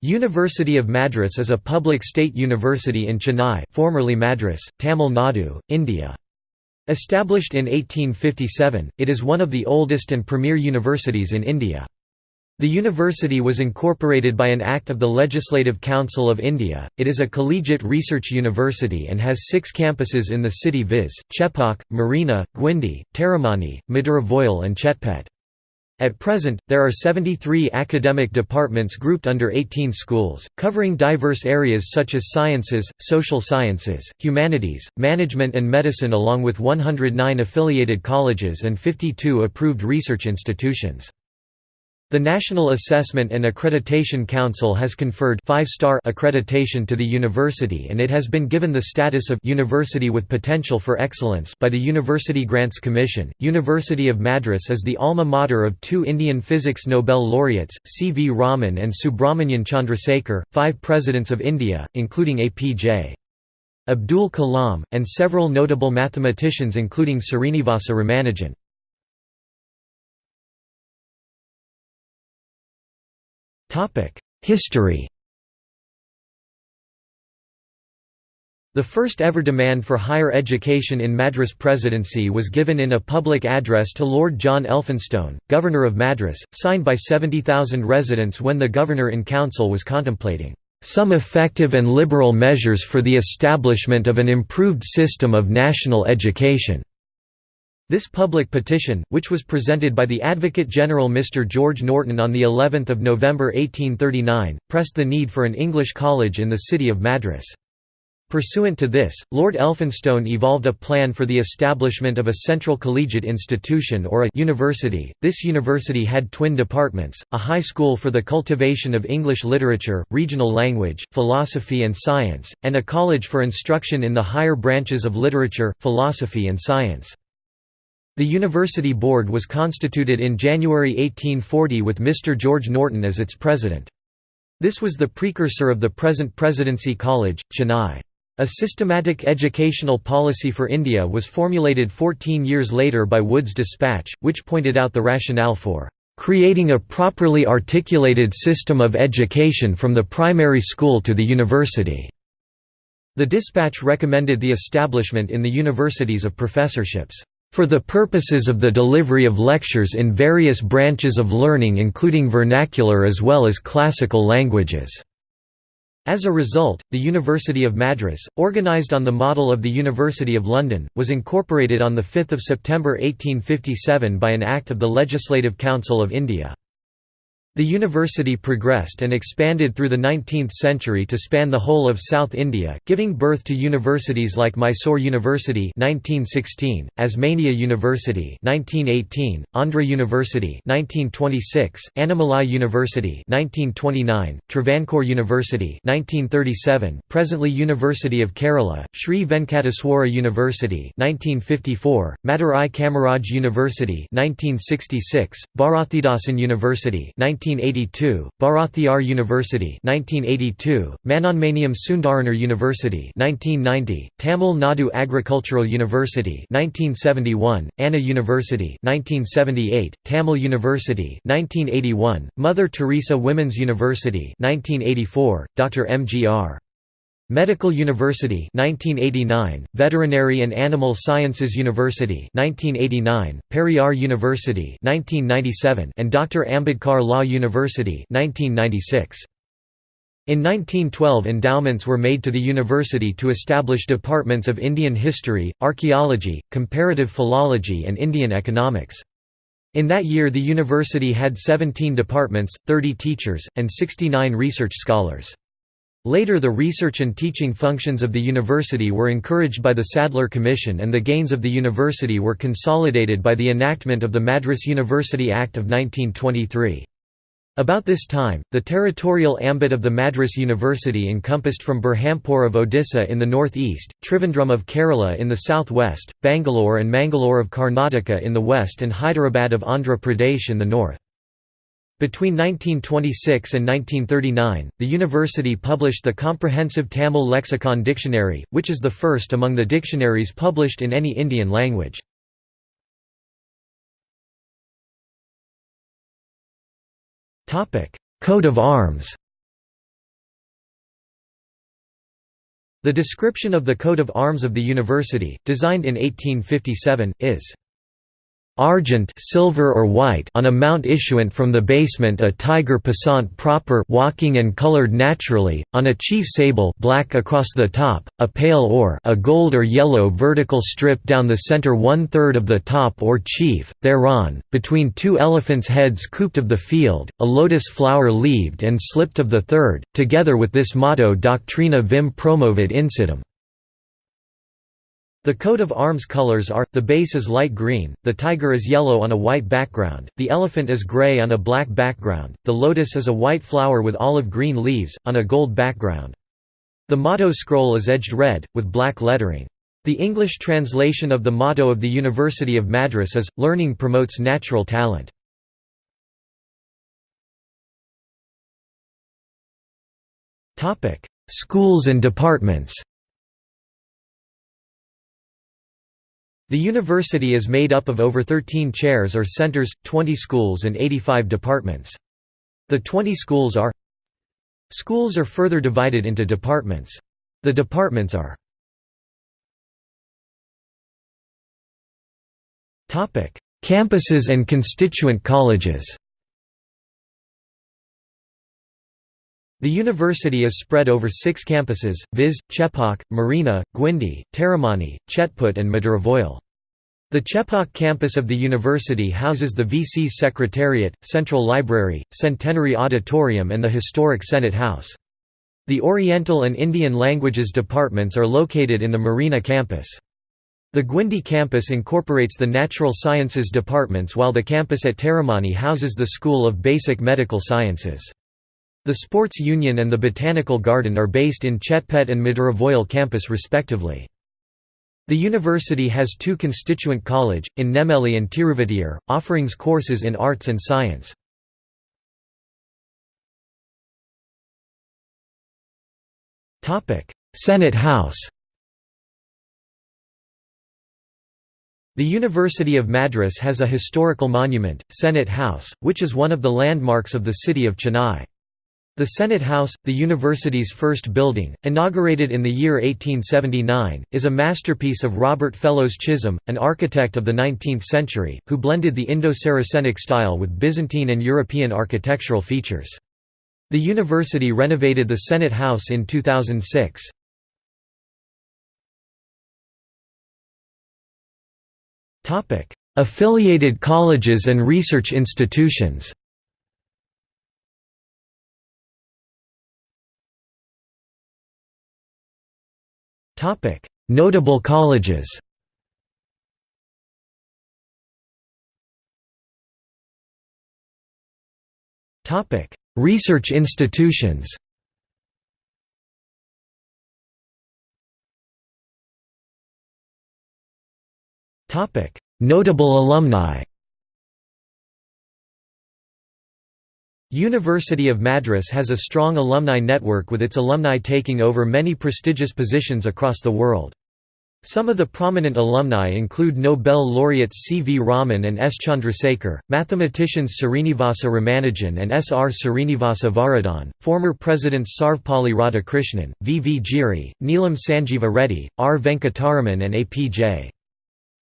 University of Madras is a public state university in Chennai formerly Madras, Tamil Nadu, India. Established in 1857, it is one of the oldest and premier universities in India. The university was incorporated by an Act of the Legislative Council of India. It is a collegiate research university and has six campuses in the city viz. Chepauk, Marina, Guindy, Taramani, Madurai and Chetpet. At present, there are 73 academic departments grouped under 18 schools, covering diverse areas such as sciences, social sciences, humanities, management and medicine along with 109 affiliated colleges and 52 approved research institutions. The National Assessment and Accreditation Council has conferred five-star accreditation to the university and it has been given the status of University with Potential for Excellence by the University Grants Commission. University of Madras is the alma mater of two Indian Physics Nobel laureates, C. V. Raman and Subrahmanyan Chandrasekhar, five presidents of India, including APJ. Abdul Kalam, and several notable mathematicians including Srinivasa Ramanujan. History The first ever demand for higher education in Madras Presidency was given in a public address to Lord John Elphinstone, Governor of Madras, signed by 70,000 residents when the Governor in Council was contemplating some effective and liberal measures for the establishment of an improved system of national education. This public petition, which was presented by the Advocate General Mr George Norton on the 11th of November 1839, pressed the need for an English college in the city of Madras. Pursuant to this, Lord Elphinstone evolved a plan for the establishment of a central collegiate institution or a university. This university had twin departments, a high school for the cultivation of English literature, regional language, philosophy and science, and a college for instruction in the higher branches of literature, philosophy and science. The university board was constituted in January 1840 with Mr. George Norton as its president. This was the precursor of the present Presidency College, Chennai. A systematic educational policy for India was formulated 14 years later by Wood's dispatch, which pointed out the rationale for creating a properly articulated system of education from the primary school to the university. The dispatch recommended the establishment in the universities of professorships for the purposes of the delivery of lectures in various branches of learning including vernacular as well as classical languages." As a result, the University of Madras, organised on the model of the University of London, was incorporated on 5 September 1857 by an Act of the Legislative Council of India. The university progressed and expanded through the 19th century to span the whole of South India, giving birth to universities like Mysore University (1916), Osmania University (1918), Andhra University (1926), Annamalai University (1929), Travancore University (1937), presently University of Kerala, Sri Venkateswara University (1954), Madurai Kamaraj University (1966), Bharathidasan University 19 1982, Bharathiar University 1982, Manonmaniam Sundaranar University 1990, Tamil Nadu Agricultural University 1971, Anna University 1978, Tamil University 1981, Mother Teresa Women's University 1984, Dr. M.G.R. Medical University 1989, Veterinary and Animal Sciences University 1989, Periyar University 1997, and Dr. Ambedkar Law University 1996. In 1912 endowments were made to the university to establish departments of Indian history, archaeology, comparative philology and Indian economics. In that year the university had 17 departments, 30 teachers, and 69 research scholars. Later the research and teaching functions of the university were encouraged by the Sadler Commission and the gains of the university were consolidated by the enactment of the Madras University Act of 1923. About this time, the territorial ambit of the Madras University encompassed from Berhampur of Odisha in the northeast, Trivandrum of Kerala in the southwest, Bangalore and Mangalore of Karnataka in the west and Hyderabad of Andhra Pradesh in the north. Between 1926 and 1939, the university published the Comprehensive Tamil Lexicon Dictionary, which is the first among the dictionaries published in any Indian language. Coat of arms The description of the coat of arms of the university, designed in 1857, is argent silver or white on a mount issuant from the basement a tiger passant proper walking and colored naturally, on a chief sable black across the top, a pale or a gold or yellow vertical strip down the center one-third of the top or chief, thereon, between two elephants' heads cooped of the field, a lotus flower leaved and slipped of the third, together with this motto Doctrina vim promovet insitam. The coat of arms colors are, the base is light green, the tiger is yellow on a white background, the elephant is gray on a black background, the lotus is a white flower with olive green leaves, on a gold background. The motto scroll is edged red, with black lettering. The English translation of the motto of the University of Madras is, Learning promotes natural talent. Schools and departments The university is made up of over 13 chairs or centers, 20 schools and 85 departments. The 20 schools are Schools are further divided into departments. The departments are Campuses and constituent colleges The university is spread over six campuses, viz., Chepauk, Marina, Guindy, Taramani, Chetput and Madurai The Chepauk campus of the university houses the VC Secretariat, Central Library, Centenary Auditorium and the historic Senate House. The Oriental and Indian Languages departments are located in the Marina campus. The Guindy campus incorporates the Natural Sciences departments while the campus at Taramani houses the School of Basic Medical Sciences. The Sports Union and the Botanical Garden are based in Chetpet and Maduravoyal campus respectively. The university has two constituent college, in Nemeli and Tiruvitiur, offerings courses in arts and science. Senate House The University of Madras has a historical monument, Senate House, which is one of the landmarks of the city of Chennai. The Senate House, the university's first building, inaugurated in the year 1879, is a masterpiece of Robert Fellows Chisholm, an architect of the 19th century, who blended the Indo-Saracenic style with Byzantine and European architectural features. The university renovated the Senate House in 2006. Affiliated colleges and research institutions Topic: Notable colleges. Topic: Research institutions. Topic: Notable alumni. University of Madras has a strong alumni network with its alumni taking over many prestigious positions across the world. Some of the prominent alumni include Nobel laureates C. V. Raman and S. Chandrasekhar, mathematicians Srinivasa Ramanujan and S. R. Srinivasa Varadhan, former presidents Sarvepalli Radhakrishnan, V. V. Giri, Neelam Sanjeeva Reddy, R. Venkataraman and A. P. J.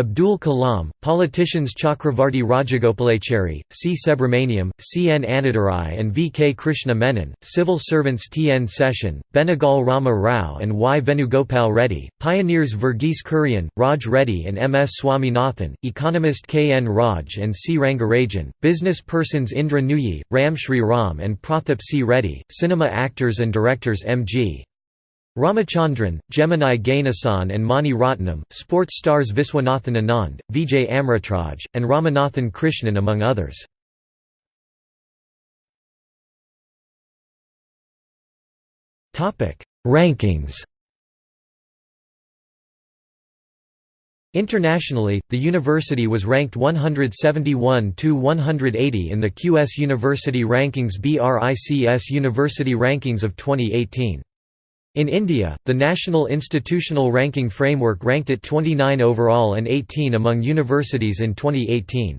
Abdul Kalam, politicians Chakravarti Rajagopalachari, C. Subramaniam, C. N. Annadurai and V. K. Krishna Menon, civil servants T. N. Seshan, Benegal Rama Rao and Y. Venugopal Reddy, pioneers Verghese Kurian, Raj Reddy and M. S. Swaminathan, economist K. N. Raj and C. Rangarajan, business persons Indra Nooyi, Ram Shri Ram and Prathap C. Reddy, cinema actors and directors M. G. Ramachandran, Gemini Ganesan and Mani Ratnam, sports stars Viswanathan Anand, Vijay Amritraj, and Ramanathan Krishnan among others. Rankings Internationally, the university was ranked 171 to 180 in the QS University Rankings BRICS University Rankings of 2018. In India, the National Institutional Ranking Framework ranked it 29 overall and 18 among universities in 2018.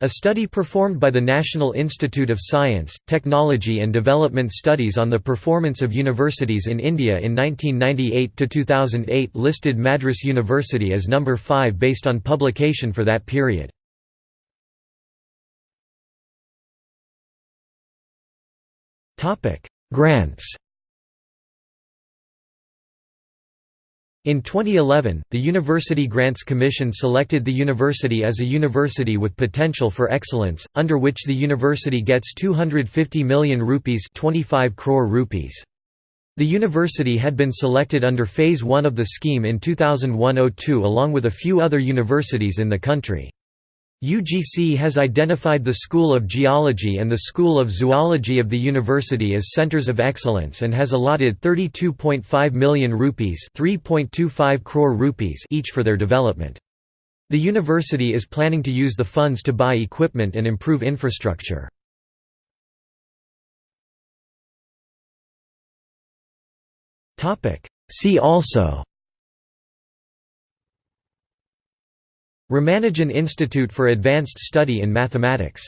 A study performed by the National Institute of Science, Technology and Development Studies on the performance of universities in India in 1998–2008 listed Madras University as number 5 based on publication for that period. Grants In 2011, the University Grants Commission selected the university as a university with potential for excellence, under which the university gets 250 million rupees 25 crore rupees. The university had been selected under Phase 1 of the scheme in 2001–02 along with a few other universities in the country. UGC has identified the School of Geology and the School of Zoology of the university as centers of excellence and has allotted 32.5 million rupees, 3.25 crore rupees each for their development. The university is planning to use the funds to buy equipment and improve infrastructure. See also Ramanujan Institute for Advanced Study in Mathematics